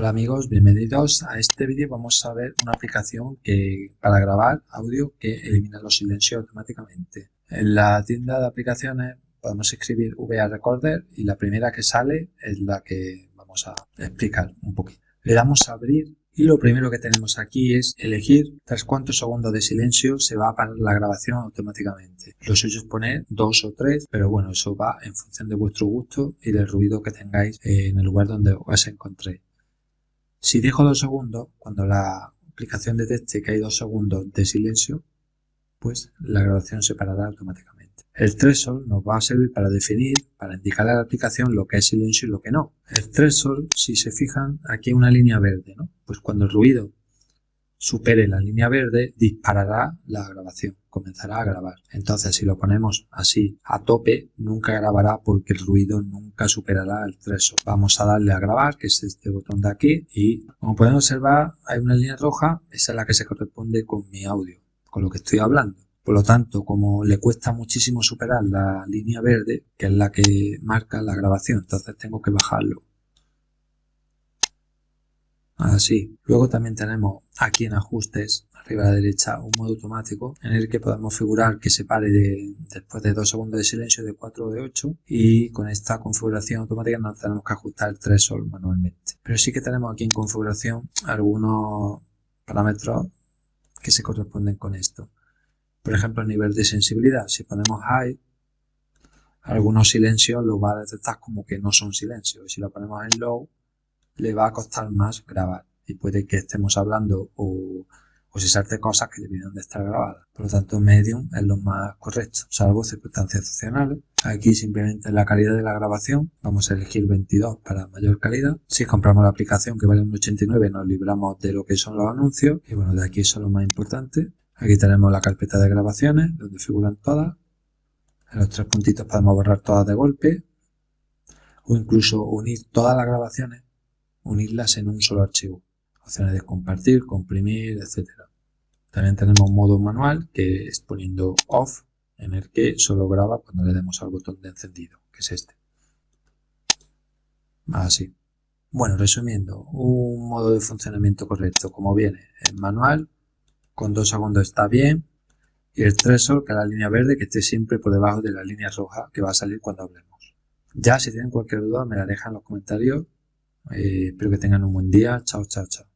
Hola amigos, bienvenidos a este vídeo vamos a ver una aplicación que para grabar audio que elimina los silencios automáticamente. En la tienda de aplicaciones podemos escribir VA Recorder y la primera que sale es la que vamos a explicar un poquito. Le damos a abrir y lo primero que tenemos aquí es elegir tras cuántos segundos de silencio se va a parar la grabación automáticamente. Lo suyo es poner dos o tres, pero bueno, eso va en función de vuestro gusto y del ruido que tengáis en el lugar donde os encontréis. Si dejo dos segundos, cuando la aplicación detecte que hay dos segundos de silencio, pues la grabación se parará automáticamente. El threshold nos va a servir para definir, para indicar a la aplicación lo que es silencio y lo que no. El threshold, si se fijan, aquí hay una línea verde, ¿no? Pues cuando el ruido supere la línea verde, disparará la grabación, comenzará a grabar. Entonces, si lo ponemos así a tope, nunca grabará porque el ruido nunca superará el threshold. Vamos a darle a grabar, que es este botón de aquí, y como pueden observar, hay una línea roja, esa es la que se corresponde con mi audio, con lo que estoy hablando. Por lo tanto, como le cuesta muchísimo superar la línea verde, que es la que marca la grabación, entonces tengo que bajarlo así. Luego también tenemos aquí en ajustes, arriba a la derecha, un modo automático en el que podemos figurar que se pare después de 2 segundos de silencio de 4 o de 8 y con esta configuración automática no tenemos que ajustar el threshold manualmente. Pero sí que tenemos aquí en configuración algunos parámetros que se corresponden con esto. Por ejemplo, el nivel de sensibilidad. Si ponemos high, algunos silencios lo va a detectar como que no son silencios. Si lo ponemos en low, le va a costar más grabar y puede que estemos hablando o, o se salte cosas que deberían de estar grabadas. Por lo tanto, medium es lo más correcto, salvo circunstancias excepcionales. Aquí simplemente la calidad de la grabación, vamos a elegir 22 para mayor calidad. Si compramos la aplicación que vale 1,89 nos libramos de lo que son los anuncios. Y bueno, de aquí son lo más importante. Aquí tenemos la carpeta de grabaciones, donde figuran todas. En los tres puntitos podemos borrar todas de golpe. O incluso unir todas las grabaciones unirlas en un solo archivo. Opciones de compartir, comprimir, etc. También tenemos un modo manual que es poniendo off en el que solo graba cuando le demos al botón de encendido, que es este. Así. Bueno, resumiendo, un modo de funcionamiento correcto como viene en manual, con dos segundos está bien, y el threshold, que es la línea verde, que esté siempre por debajo de la línea roja que va a salir cuando hablemos. Ya si tienen cualquier duda me la dejan en los comentarios eh, espero que tengan un buen día. Chao, chao, chao.